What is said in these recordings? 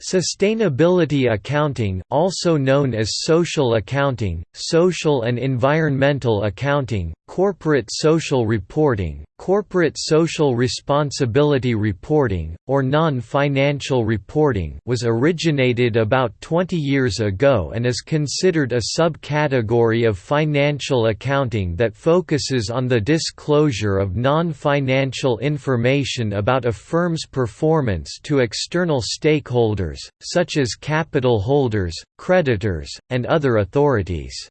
Sustainability accounting also known as social accounting, social and environmental accounting, corporate social reporting, corporate social responsibility reporting, or non-financial reporting was originated about 20 years ago and is considered a subcategory of financial accounting that focuses on the disclosure of non-financial information about a firm's performance to external stakeholders such as capital holders, creditors, and other authorities.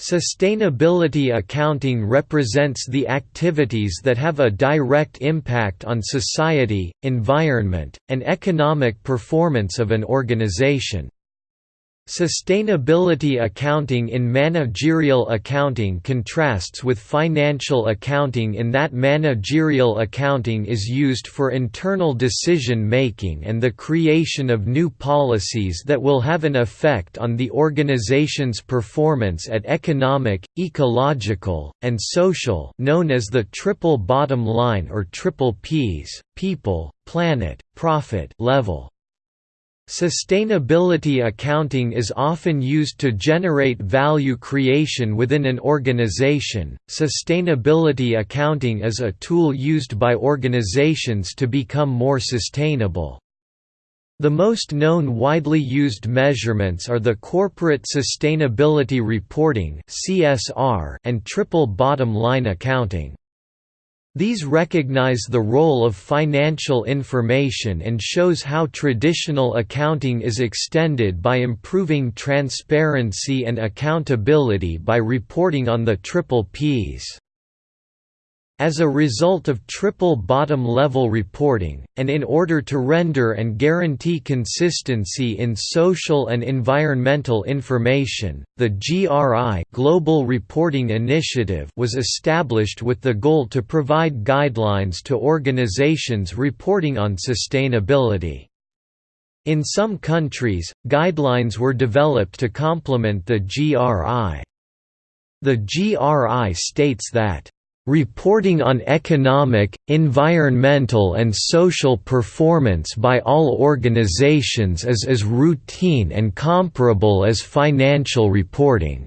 Sustainability accounting represents the activities that have a direct impact on society, environment, and economic performance of an organization. Sustainability accounting in managerial accounting contrasts with financial accounting in that managerial accounting is used for internal decision making and the creation of new policies that will have an effect on the organization's performance at economic, ecological, and social known as the triple bottom line or triple Ps, people, planet, profit level. Sustainability accounting is often used to generate value creation within an organization. Sustainability accounting is a tool used by organizations to become more sustainable. The most known widely used measurements are the Corporate Sustainability Reporting (CSR) and Triple Bottom Line Accounting. These recognize the role of financial information and shows how traditional accounting is extended by improving transparency and accountability by reporting on the triple Ps. As a result of triple bottom level reporting, and in order to render and guarantee consistency in social and environmental information, the GRI Global Reporting Initiative was established with the goal to provide guidelines to organizations reporting on sustainability. In some countries, guidelines were developed to complement the GRI. The GRI states that Reporting on economic, environmental and social performance by all organizations is as routine and comparable as financial reporting.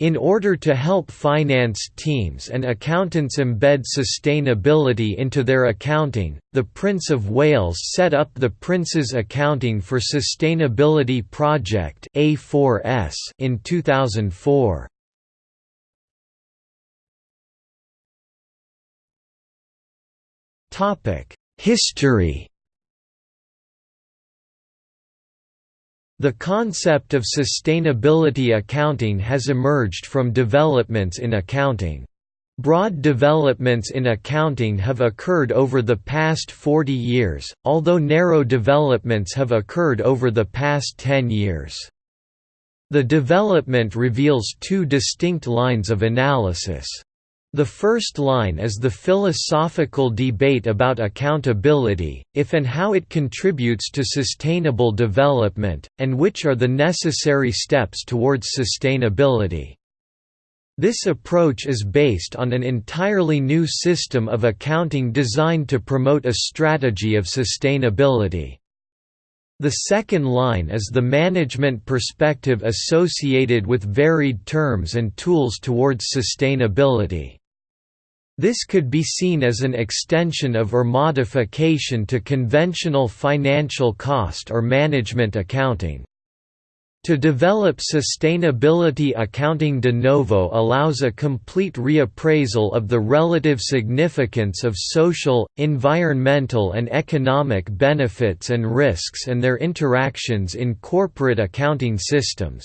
In order to help finance teams and accountants embed sustainability into their accounting, the Prince of Wales set up the Prince's Accounting for Sustainability Project in 2004. History The concept of sustainability accounting has emerged from developments in accounting. Broad developments in accounting have occurred over the past 40 years, although narrow developments have occurred over the past 10 years. The development reveals two distinct lines of analysis. The first line is the philosophical debate about accountability, if and how it contributes to sustainable development, and which are the necessary steps towards sustainability. This approach is based on an entirely new system of accounting designed to promote a strategy of sustainability. The second line is the management perspective associated with varied terms and tools towards sustainability. This could be seen as an extension of or modification to conventional financial cost or management accounting. To develop sustainability accounting de novo allows a complete reappraisal of the relative significance of social, environmental and economic benefits and risks and their interactions in corporate accounting systems.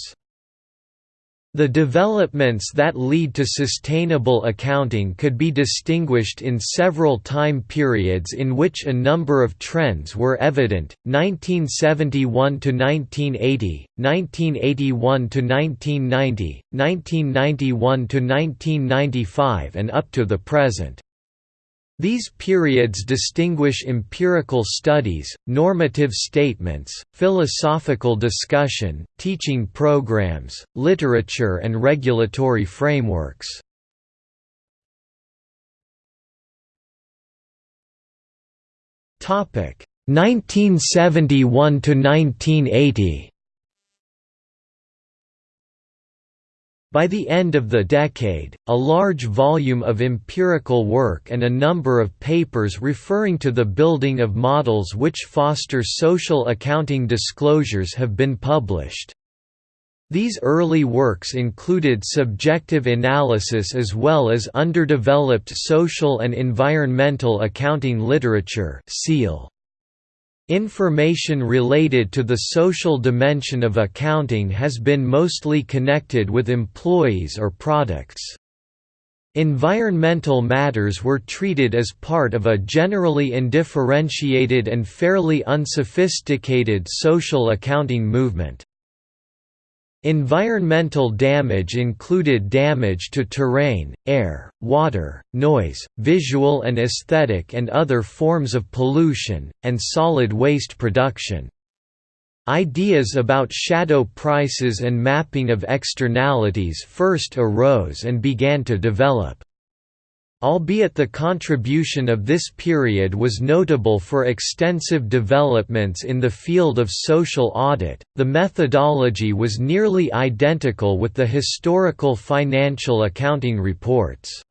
The developments that lead to sustainable accounting could be distinguished in several time periods in which a number of trends were evident, 1971 to 1980, 1981 to 1990, 1991 to 1995 and up to the present. These periods distinguish empirical studies, normative statements, philosophical discussion, teaching programs, literature and regulatory frameworks. Topic 1971 to 1980 By the end of the decade, a large volume of empirical work and a number of papers referring to the building of models which foster social accounting disclosures have been published. These early works included subjective analysis as well as underdeveloped social and environmental accounting literature seal. Information related to the social dimension of accounting has been mostly connected with employees or products. Environmental matters were treated as part of a generally undifferentiated and fairly unsophisticated social accounting movement. Environmental damage included damage to terrain, air, water, noise, visual and aesthetic and other forms of pollution, and solid waste production. Ideas about shadow prices and mapping of externalities first arose and began to develop. Albeit the contribution of this period was notable for extensive developments in the field of social audit, the methodology was nearly identical with the historical financial accounting reports.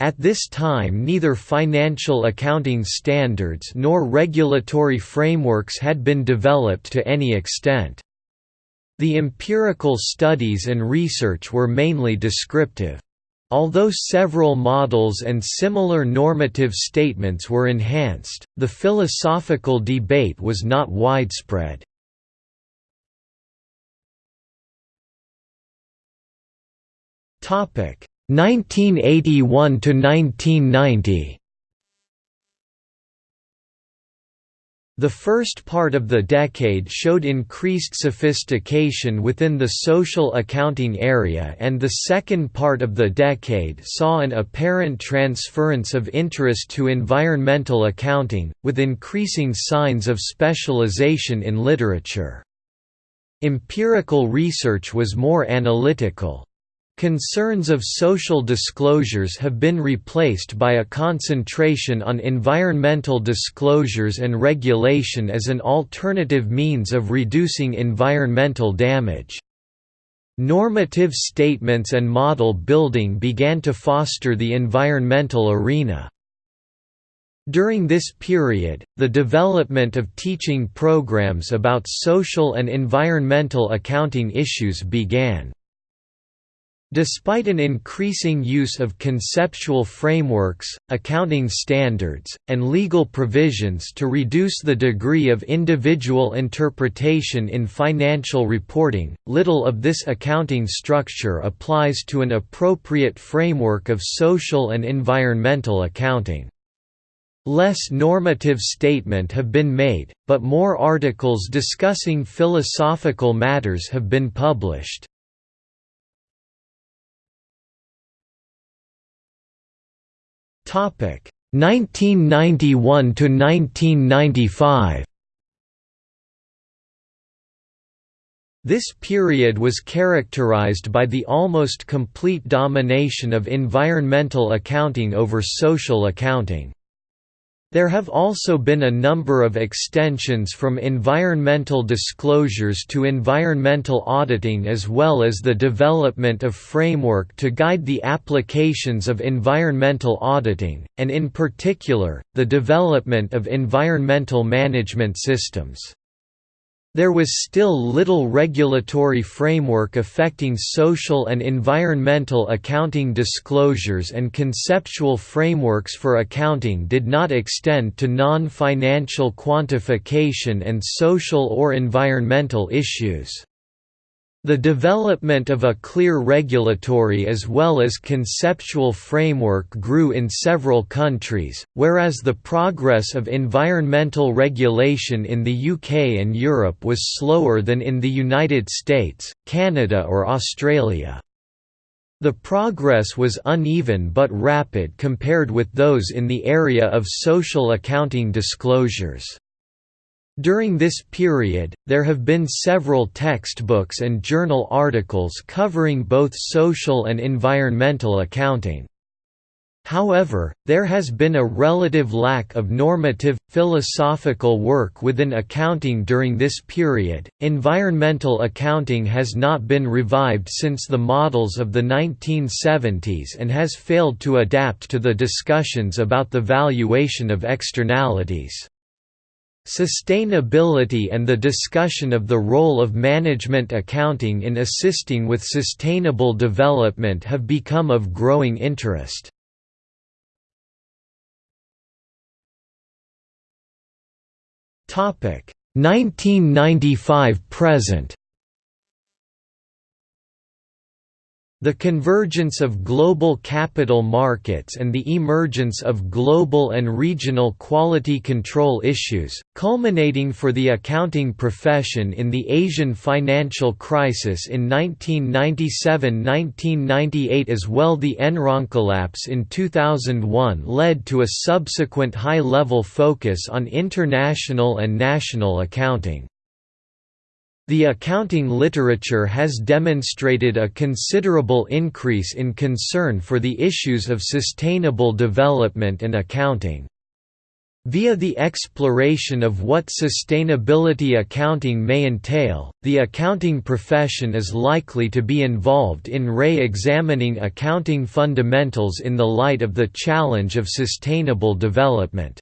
At this time neither financial accounting standards nor regulatory frameworks had been developed to any extent. The empirical studies and research were mainly descriptive. Although several models and similar normative statements were enhanced, the philosophical debate was not widespread. Topic 1981 to 1990. The first part of the decade showed increased sophistication within the social accounting area and the second part of the decade saw an apparent transference of interest to environmental accounting, with increasing signs of specialization in literature. Empirical research was more analytical. Concerns of social disclosures have been replaced by a concentration on environmental disclosures and regulation as an alternative means of reducing environmental damage. Normative statements and model building began to foster the environmental arena. During this period, the development of teaching programs about social and environmental accounting issues began. Despite an increasing use of conceptual frameworks, accounting standards, and legal provisions to reduce the degree of individual interpretation in financial reporting, little of this accounting structure applies to an appropriate framework of social and environmental accounting. Less normative statement have been made, but more articles discussing philosophical matters have been published. Topic 1991 to 1995. This period was characterized by the almost complete domination of environmental accounting over social accounting. There have also been a number of extensions from environmental disclosures to environmental auditing as well as the development of framework to guide the applications of environmental auditing, and in particular, the development of environmental management systems. There was still little regulatory framework affecting social and environmental accounting disclosures and conceptual frameworks for accounting did not extend to non-financial quantification and social or environmental issues. The development of a clear regulatory as well as conceptual framework grew in several countries, whereas the progress of environmental regulation in the UK and Europe was slower than in the United States, Canada or Australia. The progress was uneven but rapid compared with those in the area of social accounting disclosures. During this period, there have been several textbooks and journal articles covering both social and environmental accounting. However, there has been a relative lack of normative, philosophical work within accounting during this period. Environmental accounting has not been revived since the models of the 1970s and has failed to adapt to the discussions about the valuation of externalities. Sustainability and the discussion of the role of management accounting in assisting with sustainable development have become of growing interest. Topic 1995 present The convergence of global capital markets and the emergence of global and regional quality control issues, culminating for the accounting profession in the Asian financial crisis in 1997–1998 as well the Enron collapse in 2001 led to a subsequent high-level focus on international and national accounting. The accounting literature has demonstrated a considerable increase in concern for the issues of sustainable development and accounting. Via the exploration of what sustainability accounting may entail, the accounting profession is likely to be involved in re-examining accounting fundamentals in the light of the challenge of sustainable development.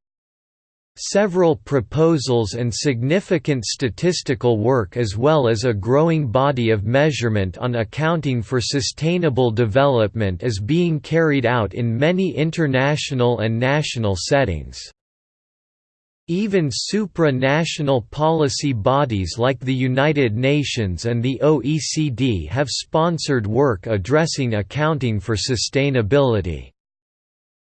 Several proposals and significant statistical work as well as a growing body of measurement on accounting for sustainable development is being carried out in many international and national settings. Even supranational policy bodies like the United Nations and the OECD have sponsored work addressing accounting for sustainability.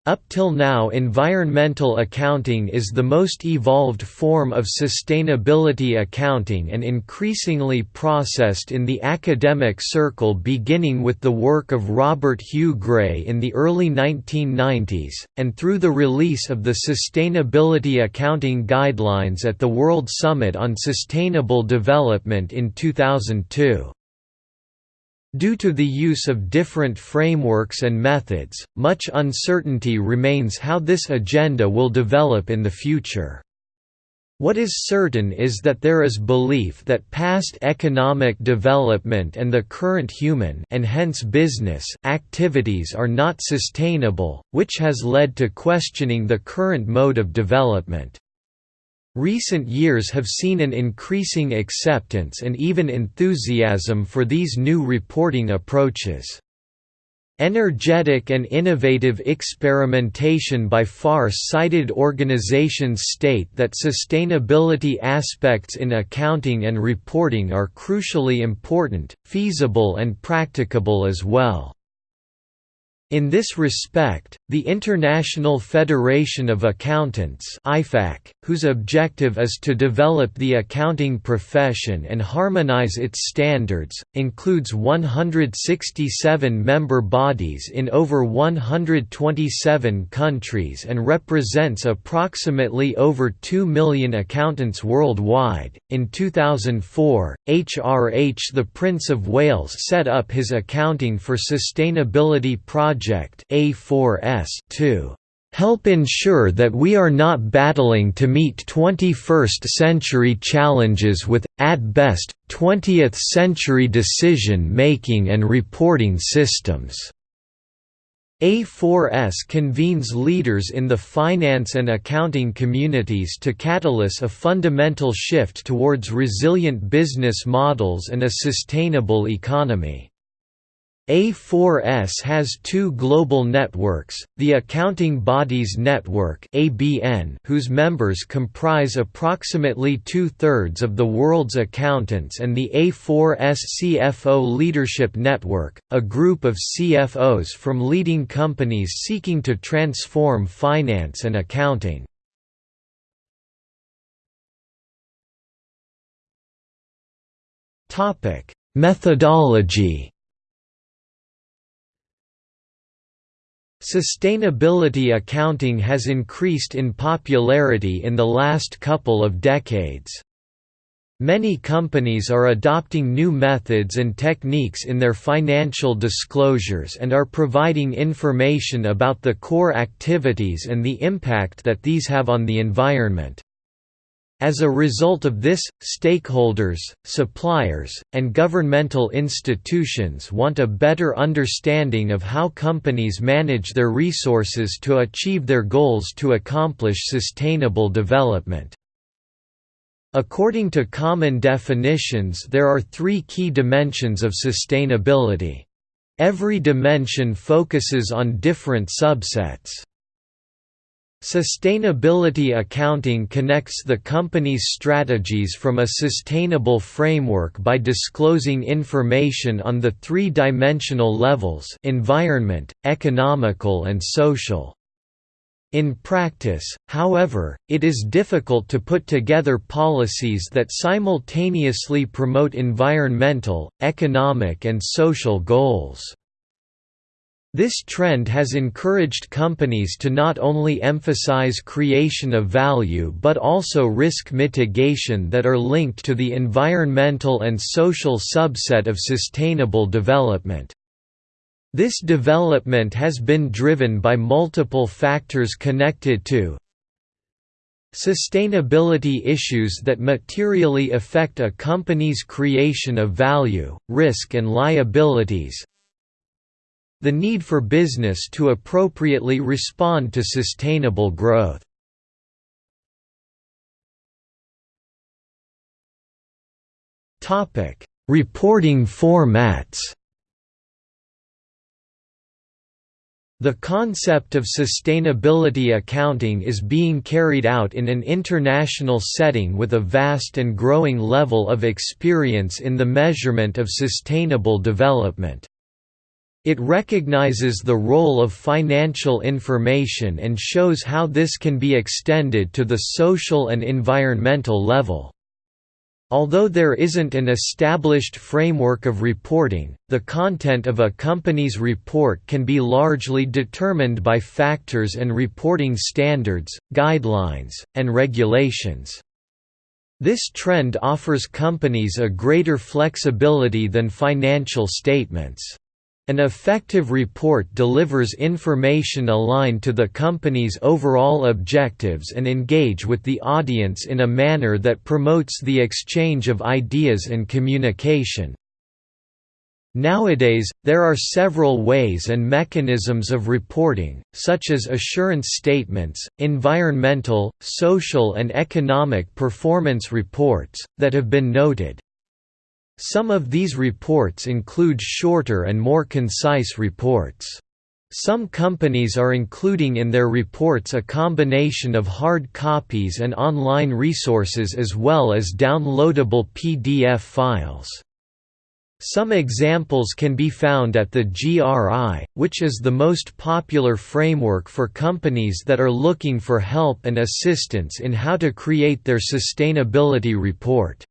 Up till now environmental accounting is the most evolved form of sustainability accounting and increasingly processed in the academic circle beginning with the work of Robert Hugh Gray in the early 1990s, and through the release of the Sustainability Accounting Guidelines at the World Summit on Sustainable Development in 2002. Due to the use of different frameworks and methods, much uncertainty remains how this agenda will develop in the future. What is certain is that there is belief that past economic development and the current human and hence business activities are not sustainable, which has led to questioning the current mode of development. Recent years have seen an increasing acceptance and even enthusiasm for these new reporting approaches. Energetic and innovative experimentation by far-sighted organizations state that sustainability aspects in accounting and reporting are crucially important, feasible and practicable as well. In this respect, the International Federation of Accountants whose objective is to develop the accounting profession and harmonize its standards, includes 167 member bodies in over 127 countries and represents approximately over 2 million accountants worldwide. In 2004, HRH the Prince of Wales set up his Accounting for Sustainability project Project A4S to help ensure that we are not battling to meet 21st-century challenges with, at best, 20th-century decision-making and reporting systems." A4S convenes leaders in the finance and accounting communities to catalyze a fundamental shift towards resilient business models and a sustainable economy. A4S has two global networks, the Accounting Bodies Network whose members comprise approximately two-thirds of the world's accountants and the A4S CFO Leadership Network, a group of CFOs from leading companies seeking to transform finance and accounting. Methodology Sustainability accounting has increased in popularity in the last couple of decades. Many companies are adopting new methods and techniques in their financial disclosures and are providing information about the core activities and the impact that these have on the environment. As a result of this, stakeholders, suppliers, and governmental institutions want a better understanding of how companies manage their resources to achieve their goals to accomplish sustainable development. According to common definitions there are three key dimensions of sustainability. Every dimension focuses on different subsets. Sustainability accounting connects the company's strategies from a sustainable framework by disclosing information on the three-dimensional levels environment, economical and social. In practice, however, it is difficult to put together policies that simultaneously promote environmental, economic and social goals. This trend has encouraged companies to not only emphasize creation of value but also risk mitigation that are linked to the environmental and social subset of sustainable development. This development has been driven by multiple factors connected to Sustainability issues that materially affect a company's creation of value, risk and liabilities The need for business to appropriately respond to sustainable growth Reporting formats The concept of sustainability accounting is being carried out in an international setting with a vast and growing level of experience in the measurement of sustainable development. It recognizes the role of financial information and shows how this can be extended to the social and environmental level. Although there isn't an established framework of reporting, the content of a company's report can be largely determined by factors and reporting standards, guidelines, and regulations. This trend offers companies a greater flexibility than financial statements. An effective report delivers information aligned to the company's overall objectives and engage with the audience in a manner that promotes the exchange of ideas and communication. Nowadays, there are several ways and mechanisms of reporting, such as assurance statements, environmental, social and economic performance reports, that have been noted. Some of these reports include shorter and more concise reports. Some companies are including in their reports a combination of hard copies and online resources as well as downloadable PDF files. Some examples can be found at the GRI, which is the most popular framework for companies that are looking for help and assistance in how to create their sustainability report.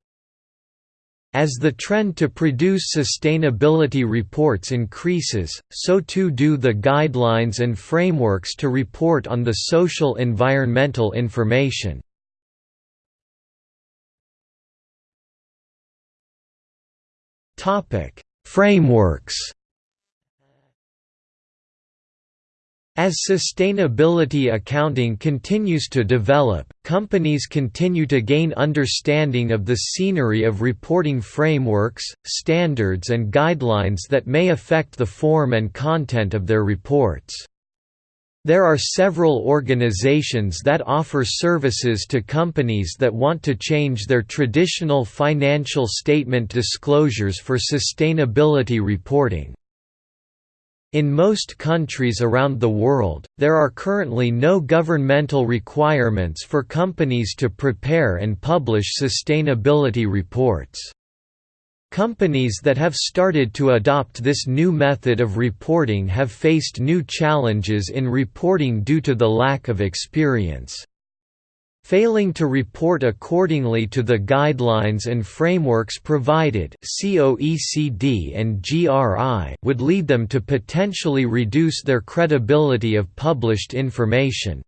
As the trend to produce sustainability reports increases, so too do the guidelines and frameworks to report on the social environmental information. Frameworks As sustainability accounting continues to develop, companies continue to gain understanding of the scenery of reporting frameworks, standards and guidelines that may affect the form and content of their reports. There are several organizations that offer services to companies that want to change their traditional financial statement disclosures for sustainability reporting. In most countries around the world, there are currently no governmental requirements for companies to prepare and publish sustainability reports. Companies that have started to adopt this new method of reporting have faced new challenges in reporting due to the lack of experience. Failing to report accordingly to the guidelines and frameworks provided COECD and GRI would lead them to potentially reduce their credibility of published information.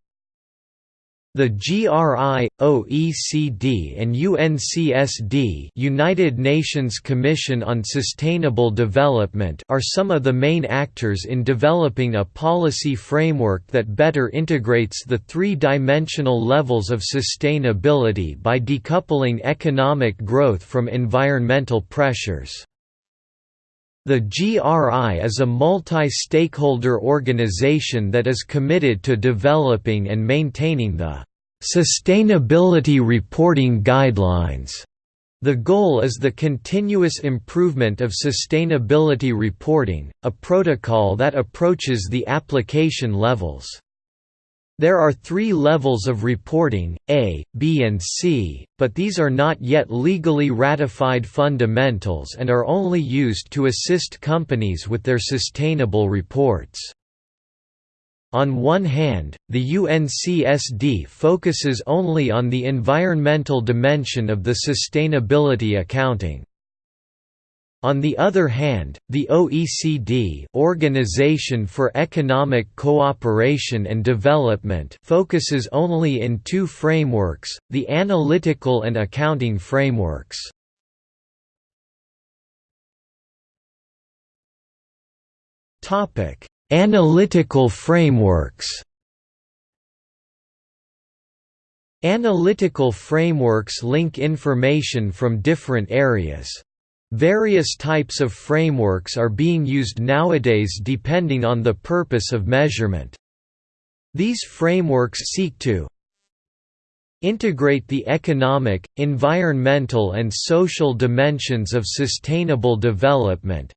The GRI, OECD and UNCSD United Nations Commission on Sustainable Development are some of the main actors in developing a policy framework that better integrates the three-dimensional levels of sustainability by decoupling economic growth from environmental pressures. The GRI is a multi-stakeholder organization that is committed to developing and maintaining the Sustainability Reporting Guidelines. The goal is the continuous improvement of sustainability reporting, a protocol that approaches the application levels. There are three levels of reporting, A, B and C, but these are not yet legally ratified fundamentals and are only used to assist companies with their sustainable reports. On one hand, the UNCSD focuses only on the environmental dimension of the sustainability accounting. On the other hand, the OECD Organization for Economic Cooperation and Development focuses only in two frameworks, the analytical and accounting frameworks. Analytical frameworks Analytical frameworks link information from different areas. Various types of frameworks are being used nowadays depending on the purpose of measurement. These frameworks seek to integrate the economic, environmental and social dimensions of sustainable development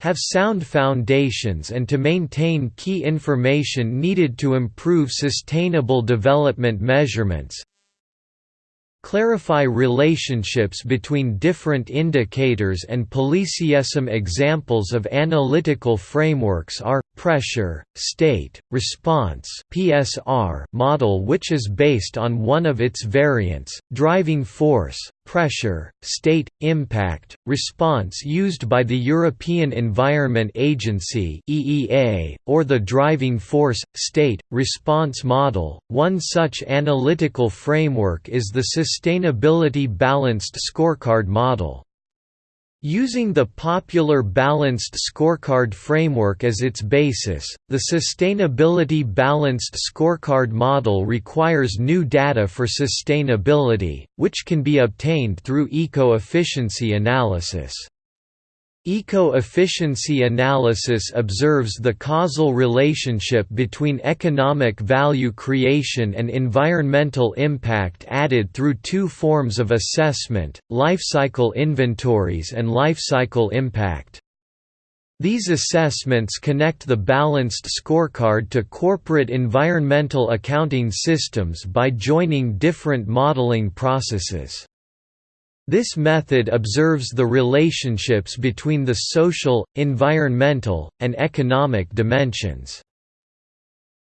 have sound foundations and to maintain key information needed to improve sustainable development measurements clarify relationships between different indicators and policysome examples of analytical frameworks are pressure state response PSR model which is based on one of its variants driving force pressure, state, impact, response used by the European Environment Agency (EEA), or the driving force, state, response model. One such analytical framework is the Sustainability Balanced Scorecard model. Using the popular Balanced Scorecard framework as its basis, the Sustainability Balanced Scorecard model requires new data for sustainability, which can be obtained through eco-efficiency analysis. Eco-efficiency analysis observes the causal relationship between economic value creation and environmental impact added through two forms of assessment, lifecycle inventories and lifecycle impact. These assessments connect the balanced scorecard to corporate environmental accounting systems by joining different modeling processes. This method observes the relationships between the social, environmental, and economic dimensions.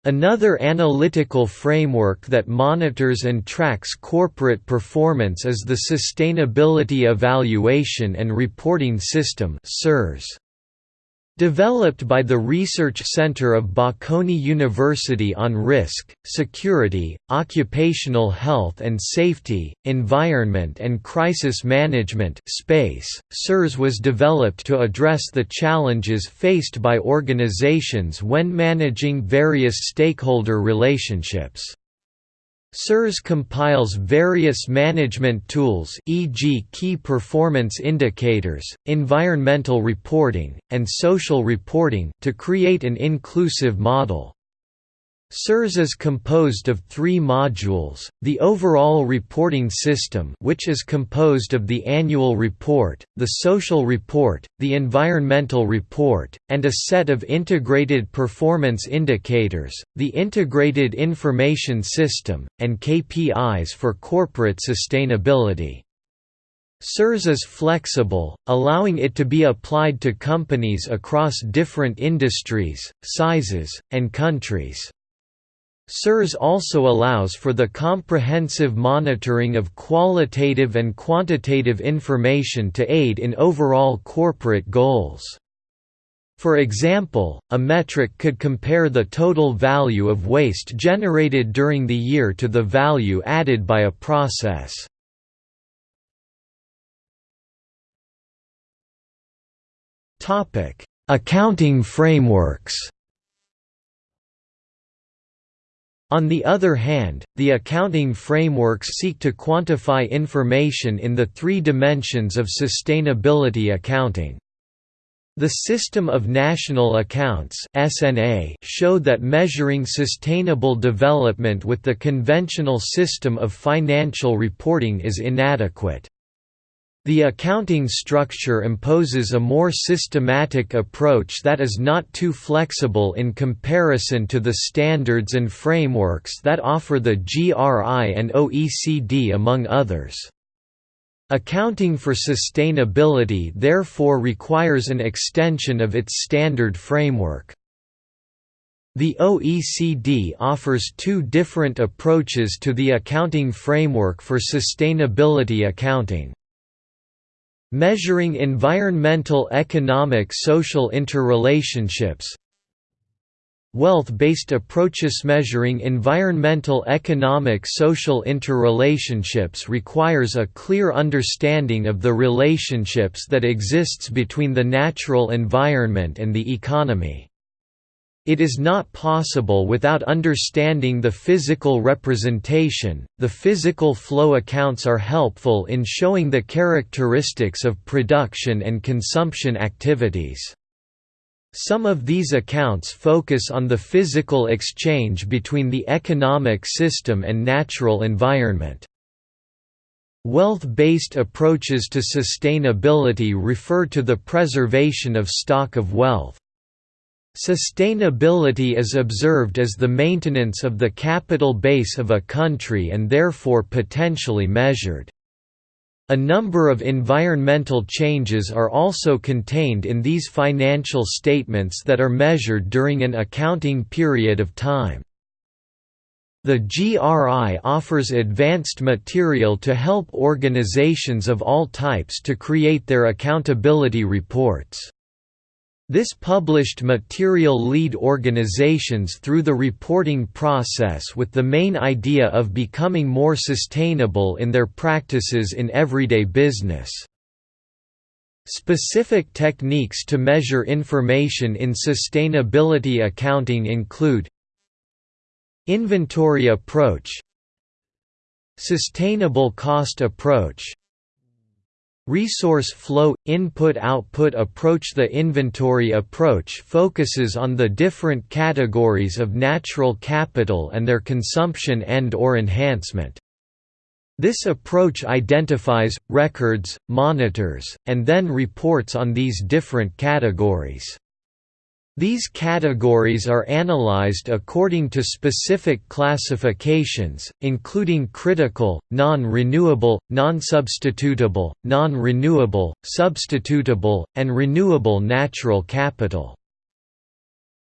Another analytical framework that monitors and tracks corporate performance is the Sustainability Evaluation and Reporting System (SERS). Developed by the Research Center of Bocconi University on Risk, Security, Occupational Health and Safety, Environment and Crisis Management space, SERS was developed to address the challenges faced by organizations when managing various stakeholder relationships. SERS compiles various management tools e.g. key performance indicators, environmental reporting, and social reporting to create an inclusive model. SERS is composed of three modules, the overall reporting system which is composed of the annual report, the social report, the environmental report, and a set of integrated performance indicators, the integrated information system, and KPIs for corporate sustainability. SERS is flexible, allowing it to be applied to companies across different industries, sizes, and countries. SERS also allows for the comprehensive monitoring of qualitative and quantitative information to aid in overall corporate goals. For example, a metric could compare the total value of waste generated during the year to the value added by a process. Accounting frameworks On the other hand, the accounting frameworks seek to quantify information in the three dimensions of sustainability accounting. The System of National Accounts (SNA) showed that measuring sustainable development with the conventional system of financial reporting is inadequate. The accounting structure imposes a more systematic approach that is not too flexible in comparison to the standards and frameworks that offer the GRI and OECD among others. Accounting for sustainability therefore requires an extension of its standard framework. The OECD offers two different approaches to the accounting framework for sustainability accounting. Measuring environmental economic social interrelationships Wealth-based approaches measuring environmental economic social interrelationships requires a clear understanding of the relationships that exists between the natural environment and the economy. It is not possible without understanding the physical representation. The physical flow accounts are helpful in showing the characteristics of production and consumption activities. Some of these accounts focus on the physical exchange between the economic system and natural environment. Wealth-based approaches to sustainability refer to the preservation of stock of wealth. Sustainability is observed as the maintenance of the capital base of a country and therefore potentially measured. A number of environmental changes are also contained in these financial statements that are measured during an accounting period of time. The GRI offers advanced material to help organizations of all types to create their accountability reports. This published material lead organizations through the reporting process with the main idea of becoming more sustainable in their practices in everyday business. Specific techniques to measure information in sustainability accounting include Inventory approach Sustainable cost approach Resource flow – Input-output approach The inventory approach focuses on the different categories of natural capital and their consumption and or enhancement. This approach identifies, records, monitors, and then reports on these different categories. These categories are analyzed according to specific classifications, including critical, non-renewable, non-substitutable, non-renewable, substitutable, and renewable natural capital.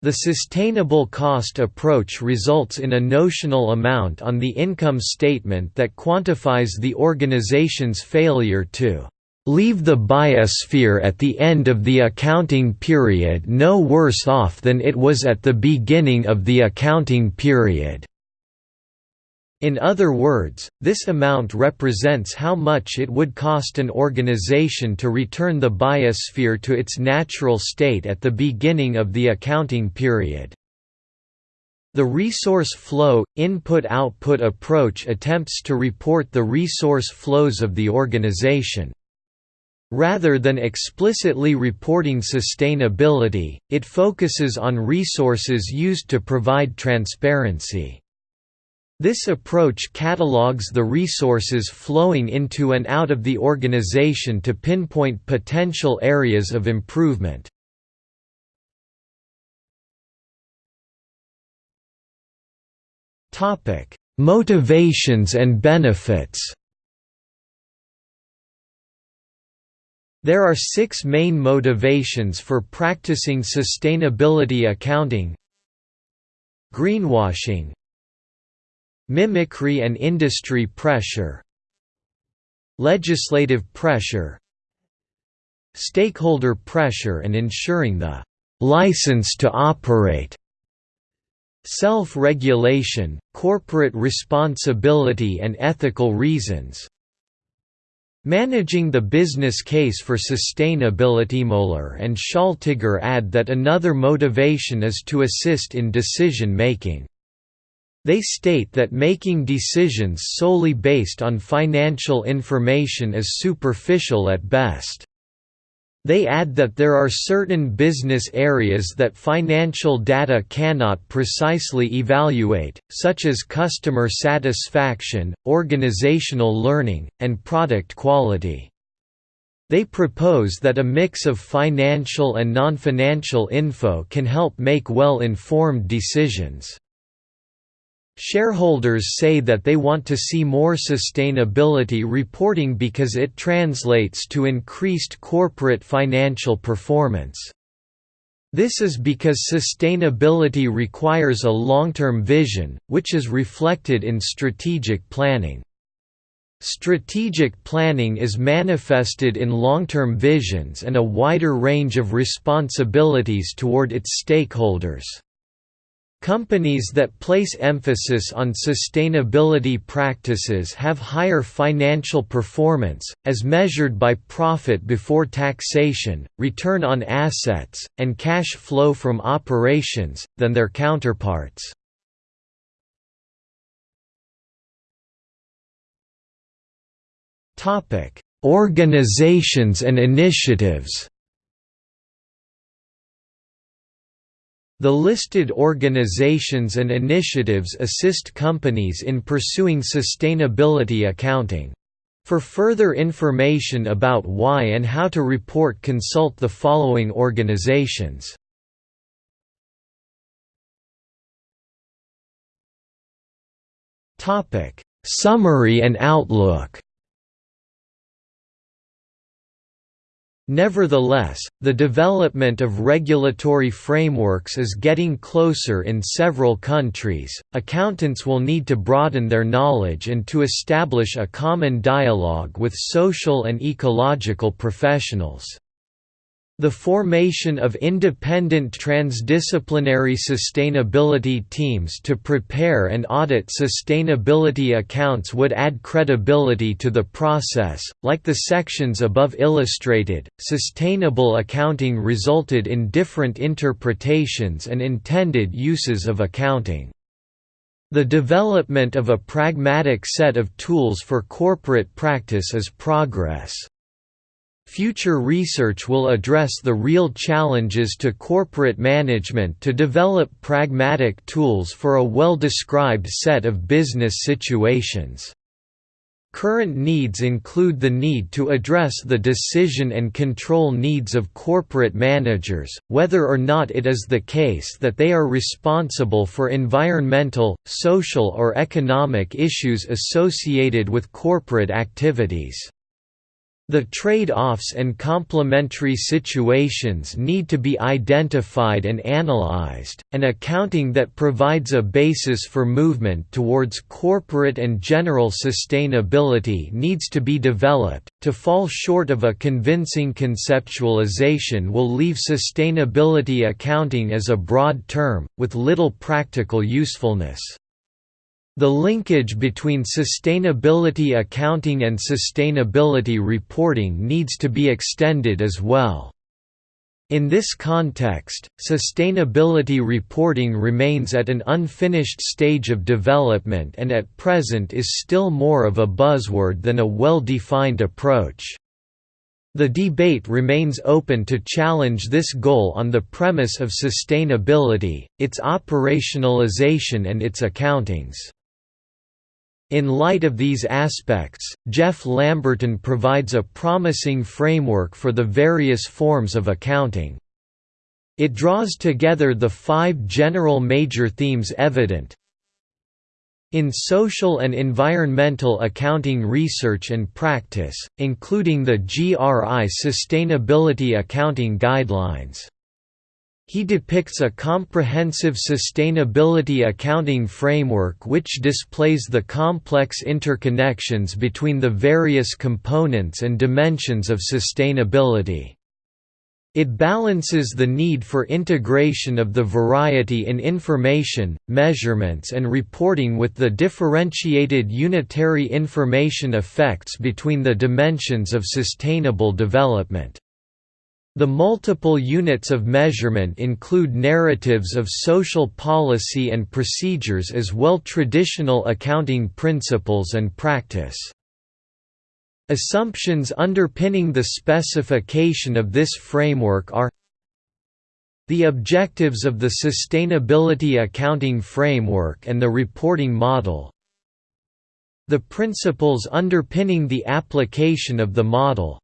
The sustainable cost approach results in a notional amount on the income statement that quantifies the organization's failure to leave the biosphere at the end of the accounting period no worse off than it was at the beginning of the accounting period. In other words, this amount represents how much it would cost an organization to return the biosphere to its natural state at the beginning of the accounting period. The resource flow, input-output approach attempts to report the resource flows of the organization. Rather than explicitly reporting sustainability, it focuses on resources used to provide transparency. This approach catalogues the resources flowing into and out of the organization to pinpoint potential areas of improvement. Motivations and benefits There are six main motivations for practicing sustainability accounting. Greenwashing. Mimicry and industry pressure. Legislative pressure. Stakeholder pressure and ensuring the license to operate. Self-regulation, corporate responsibility and ethical reasons, Managing the business case for sustainability Moeller and Schaltegger add that another motivation is to assist in decision making. They state that making decisions solely based on financial information is superficial at best. They add that there are certain business areas that financial data cannot precisely evaluate, such as customer satisfaction, organizational learning, and product quality. They propose that a mix of financial and non-financial info can help make well-informed decisions. Shareholders say that they want to see more sustainability reporting because it translates to increased corporate financial performance. This is because sustainability requires a long-term vision, which is reflected in strategic planning. Strategic planning is manifested in long-term visions and a wider range of responsibilities toward its stakeholders. Companies that place emphasis on sustainability practices have higher financial performance, as measured by profit before taxation, return on assets, and cash flow from operations, than their counterparts. Organizations and initiatives The listed organizations and initiatives assist companies in pursuing sustainability accounting. For further information about why and how to report consult the following organizations. Summary and outlook Nevertheless, the development of regulatory frameworks is getting closer in several countries. Accountants will need to broaden their knowledge and to establish a common dialogue with social and ecological professionals. The formation of independent transdisciplinary sustainability teams to prepare and audit sustainability accounts would add credibility to the process. Like the sections above illustrated, sustainable accounting resulted in different interpretations and intended uses of accounting. The development of a pragmatic set of tools for corporate practice is progress. Future research will address the real challenges to corporate management to develop pragmatic tools for a well-described set of business situations. Current needs include the need to address the decision and control needs of corporate managers, whether or not it is the case that they are responsible for environmental, social or economic issues associated with corporate activities. The trade-offs and complementary situations need to be identified and analyzed, and accounting that provides a basis for movement towards corporate and general sustainability needs to be developed. To fall short of a convincing conceptualization will leave sustainability accounting as a broad term, with little practical usefulness. The linkage between sustainability accounting and sustainability reporting needs to be extended as well. In this context, sustainability reporting remains at an unfinished stage of development and at present is still more of a buzzword than a well-defined approach. The debate remains open to challenge this goal on the premise of sustainability, its operationalization and its accountings. In light of these aspects, Geoff Lamberton provides a promising framework for the various forms of accounting. It draws together the five general major themes evident in social and environmental accounting research and practice, including the GRI Sustainability Accounting Guidelines. He depicts a comprehensive sustainability accounting framework which displays the complex interconnections between the various components and dimensions of sustainability. It balances the need for integration of the variety in information, measurements and reporting with the differentiated unitary information effects between the dimensions of sustainable development. The multiple units of measurement include narratives of social policy and procedures as well traditional accounting principles and practice. Assumptions underpinning the specification of this framework are the objectives of the Sustainability Accounting Framework and the reporting model the principles underpinning the application of the model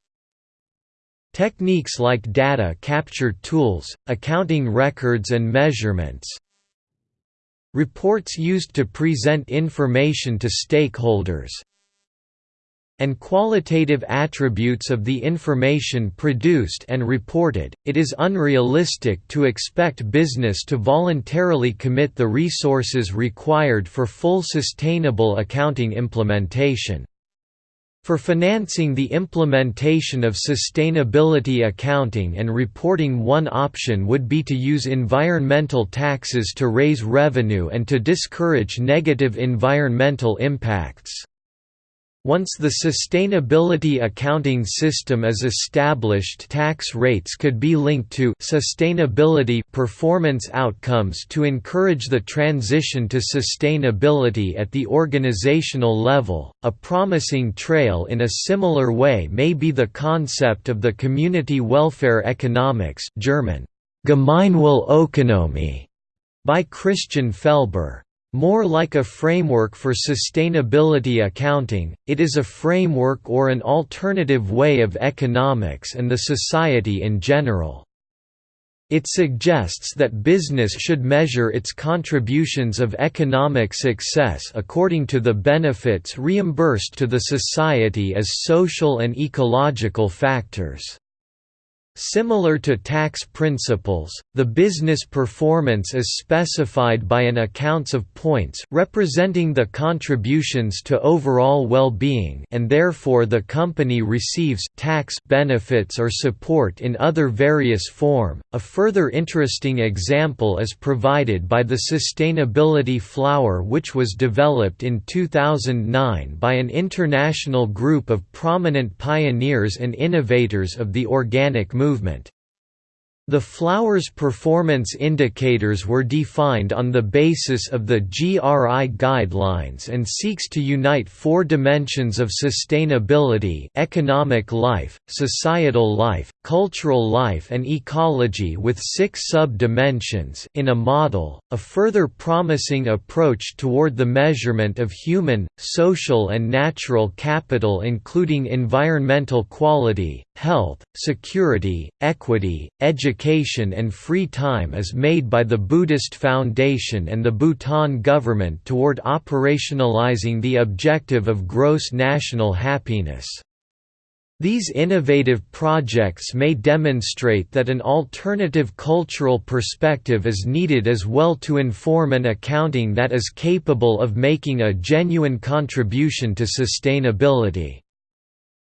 techniques like data capture tools, accounting records and measurements. Reports used to present information to stakeholders. And qualitative attributes of the information produced and reported, it is unrealistic to expect business to voluntarily commit the resources required for full sustainable accounting implementation. For financing the implementation of sustainability accounting and reporting one option would be to use environmental taxes to raise revenue and to discourage negative environmental impacts. Once the sustainability accounting system is established tax rates could be linked to sustainability performance outcomes to encourage the transition to sustainability at the organizational level. A promising trail in a similar way may be the concept of the community welfare economics German Gemeinwohlökonomie by Christian Felber. More like a framework for sustainability accounting, it is a framework or an alternative way of economics and the society in general. It suggests that business should measure its contributions of economic success according to the benefits reimbursed to the society as social and ecological factors. Similar to tax principles, the business performance is specified by an accounts of points representing the contributions to overall well-being and therefore the company receives tax benefits or support in other various form. A further interesting example is provided by the sustainability flower which was developed in 2009 by an international group of prominent pioneers and innovators of the organic movement movement. The flower's performance indicators were defined on the basis of the GRI guidelines and seeks to unite four dimensions of sustainability economic life, societal life, cultural life and ecology with six sub-dimensions in a model, a further promising approach toward the measurement of human, social and natural capital including environmental quality, health, security, equity, education and free time is made by the Buddhist Foundation and the Bhutan government toward operationalizing the objective of gross national happiness. These innovative projects may demonstrate that an alternative cultural perspective is needed as well to inform an accounting that is capable of making a genuine contribution to sustainability.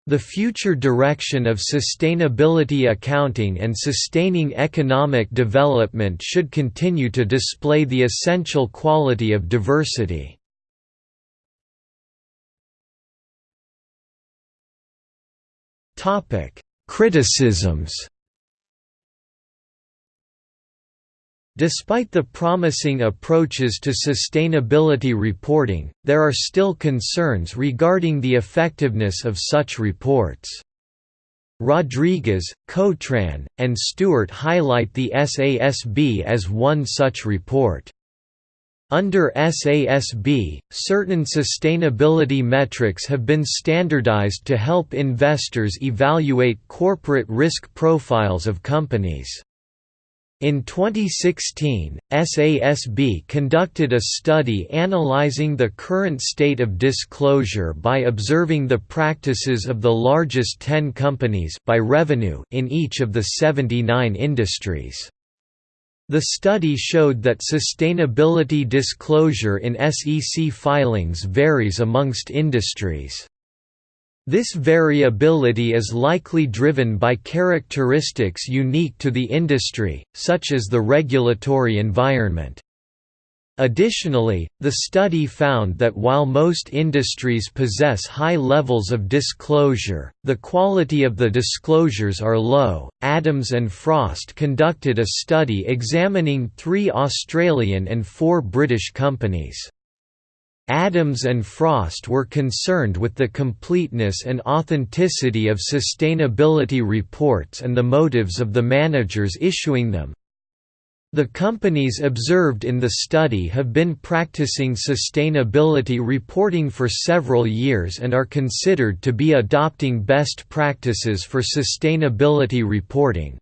The future direction of sustainability accounting and sustaining economic development should continue to display the essential quality of diversity. Criticisms Despite the promising approaches to sustainability reporting, there are still concerns regarding the effectiveness of such reports. Rodriguez, Cotran, and Stewart highlight the SASB as one such report. Under SASB, certain sustainability metrics have been standardized to help investors evaluate corporate risk profiles of companies. In 2016, SASB conducted a study analyzing the current state of disclosure by observing the practices of the largest 10 companies by revenue in each of the 79 industries. The study showed that sustainability disclosure in SEC filings varies amongst industries. This variability is likely driven by characteristics unique to the industry, such as the regulatory environment. Additionally, the study found that while most industries possess high levels of disclosure, the quality of the disclosures are low. Adams and Frost conducted a study examining three Australian and four British companies. Adams and Frost were concerned with the completeness and authenticity of sustainability reports and the motives of the managers issuing them. The companies observed in the study have been practicing sustainability reporting for several years and are considered to be adopting best practices for sustainability reporting.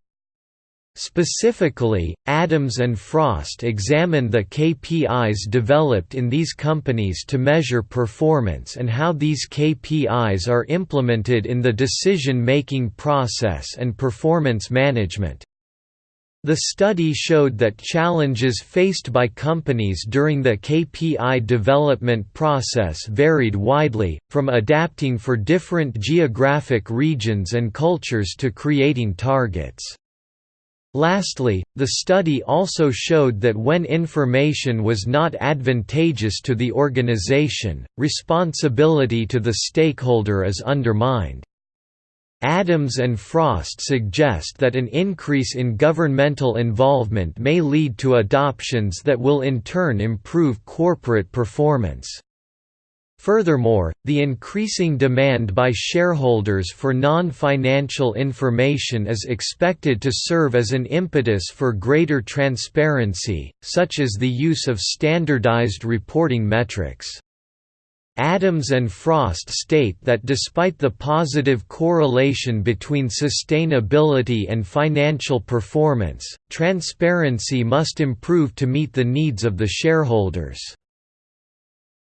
Specifically, Adams and Frost examined the KPIs developed in these companies to measure performance and how these KPIs are implemented in the decision-making process and performance management. The study showed that challenges faced by companies during the KPI development process varied widely, from adapting for different geographic regions and cultures to creating targets. Lastly, the study also showed that when information was not advantageous to the organization, responsibility to the stakeholder is undermined. Adams and Frost suggest that an increase in governmental involvement may lead to adoptions that will in turn improve corporate performance. Furthermore, the increasing demand by shareholders for non-financial information is expected to serve as an impetus for greater transparency, such as the use of standardized reporting metrics. Adams and Frost state that despite the positive correlation between sustainability and financial performance, transparency must improve to meet the needs of the shareholders.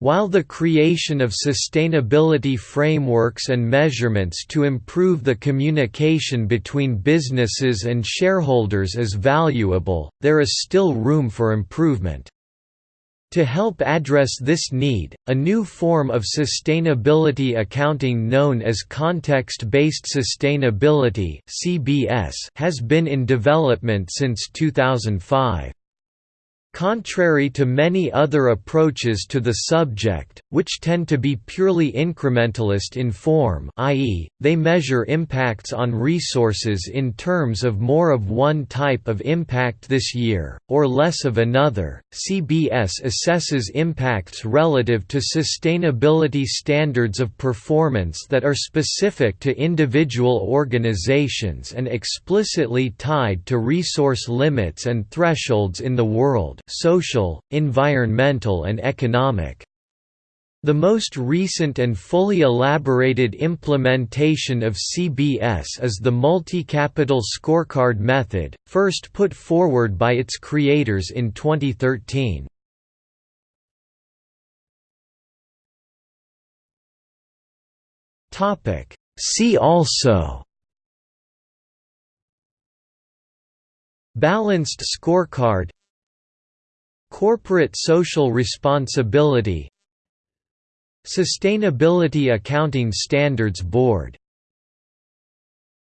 While the creation of sustainability frameworks and measurements to improve the communication between businesses and shareholders is valuable, there is still room for improvement. To help address this need, a new form of sustainability accounting known as Context-Based Sustainability has been in development since 2005. Contrary to many other approaches to the subject, which tend to be purely incrementalist in form i.e., they measure impacts on resources in terms of more of one type of impact this year, or less of another, CBS assesses impacts relative to sustainability standards of performance that are specific to individual organizations and explicitly tied to resource limits and thresholds in the social, environmental and economic. The most recent and fully elaborated implementation of CBS is the multi-capital scorecard method, first put forward by its creators in 2013. See also Balanced scorecard Corporate social responsibility Sustainability Accounting Standards Board